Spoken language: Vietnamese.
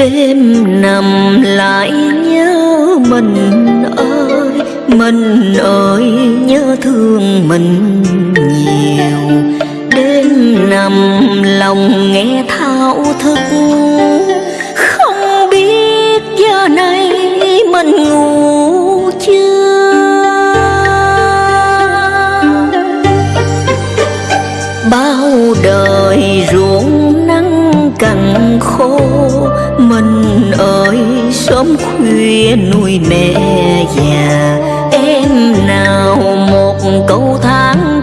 đêm nằm lại nhớ mình ơi mình ơi, nhớ thương mình nhiều. Đêm nằm lòng nghe thao thức, không biết giờ này mình ngủ chưa? Bao đời ruộng nắng cằn khô mình ơi sớm khuya nuôi mẹ già. Em nào một câu tháng